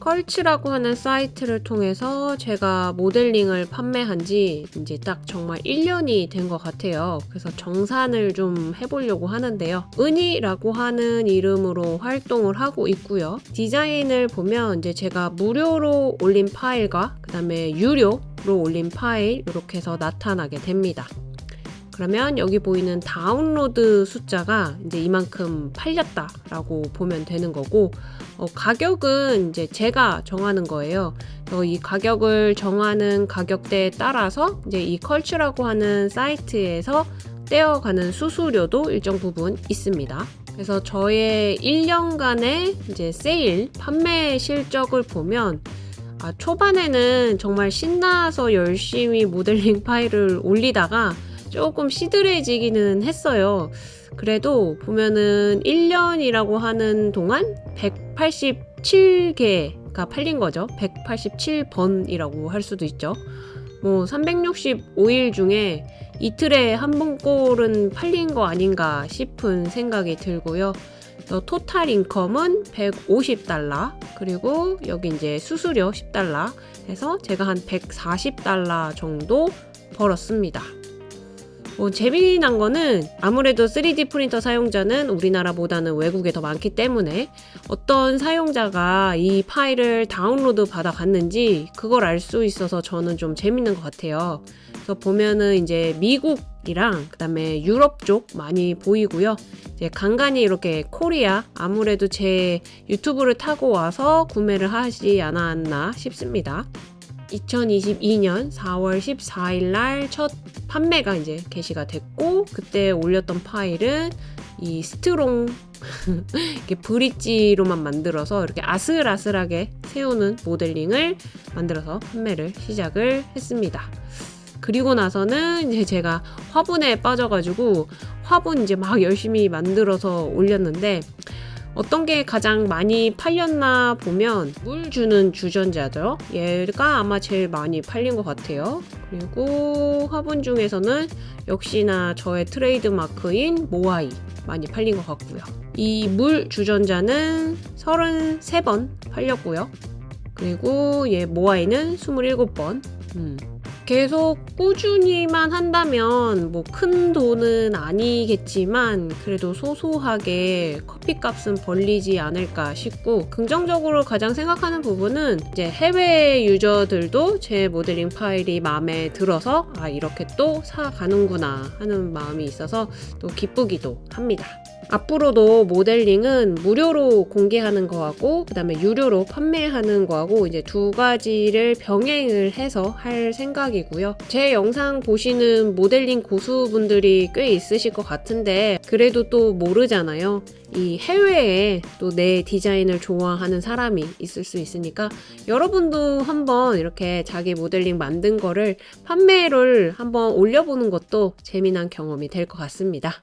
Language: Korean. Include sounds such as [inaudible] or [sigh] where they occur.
컬츠라고 하는 사이트를 통해서 제가 모델링을 판매한 지 이제 딱 정말 1년이 된 것 같아요. 그래서 정산을 좀 해보려고 하는데요. 은희라고 하는 이름으로 활동을 하고 있고요. 디자인을 보면 이제 제가 무료로 올린 파일과 그 다음에 유료 로 올린 파일 이렇게 해서 나타나게 됩니다. 그러면 여기 보이는 다운로드 숫자가 이제 이만큼 팔렸다 라고 보면 되는 거고 어, 가격은 이제 제가 정하는 거예요. 어, 이 가격을 정하는 가격대에 따라서 이제 이 컬츠라고 하는 사이트에서 떼어가는 수수료도 일정 부분 있습니다. 그래서 저의 1년간의 이제 세일 판매 실적을 보면 아, 초반에는 정말 신나서 열심히 모델링 파일을 올리다가 조금 시들해지기는 했어요. 그래도 보면은 1년이라고 하는 동안 187개가 팔린 거죠. 187번이라고 할 수도 있죠. 뭐 365일 중에 이틀에 한 번꼴은 팔린 거 아닌가 싶은 생각이 들고요. 토탈 인컴은 150달러 그리고 여기 이제 수수료 10달러 해서 제가 한 140달러 정도 벌었습니다. 뭐 재미난 거는 아무래도 3D 프린터 사용자는 우리나라보다는 외국에 더 많기 때문에 어떤 사용자가 이 파일을 다운로드 받아 갔는지 그걸 알 수 있어서 저는 좀 재밌는 것 같아요. 그래서 보면은 이제 미국이랑 그 다음에 유럽 쪽 많이 보이고요. 이제 간간히 이렇게 코리아 아무래도 제 유튜브를 타고 와서 구매를 하지 않았나 싶습니다. 2022년 4월 14일 날 첫 판매가 이제 게시가 됐고 그때 올렸던 파일은 이 스트롱 [laughs] 이렇게 브릿지로만 만들어서 이렇게 아슬아슬하게 세우는 모델링을 만들어서 판매를 시작을 했습니다. 그리고 나서는 이제 제가 화분에 빠져가지고 화분 이제 막 열심히 만들어서 올렸는데 어떤 게 가장 많이 팔렸나 보면 물 주는 주전자죠. 얘가 아마 제일 많이 팔린 것 같아요. 그리고 화분 중에서는 역시나 저의 트레이드 마크인 모아이 많이 팔린 것 같고요. 이 물 주전자는 33번 팔렸고요. 그리고 얘 모아이는 27번. 음. 계속 꾸준히만 한다면 뭐 큰 돈은 아니겠지만 그래도 소소하게 커피값은 벌리지 않을까 싶고 긍정적으로 가장 생각하는 부분은 이제 해외 유저들도 제 모델링 파일이 마음에 들어서 아 이렇게 또 사가는구나 하는 마음이 있어서 또 기쁘기도 합니다. 앞으로도 모델링은 무료로 공개하는 거하고 그 다음에 유료로 판매하는 거하고 이제 두 가지를 병행을 해서 할 생각 이고요. 제 영상 보시는 모델링 고수분들이 꽤 있으실 것 같은데 그래도 또 모르잖아요. 이 해외에 또 내 디자인을 좋아하는 사람이 있을 수 있으니까 여러분도 한번 이렇게 자기 모델링 만든 거를 판매를 한번 올려보는 것도 재미난 경험이 될 것 같습니다.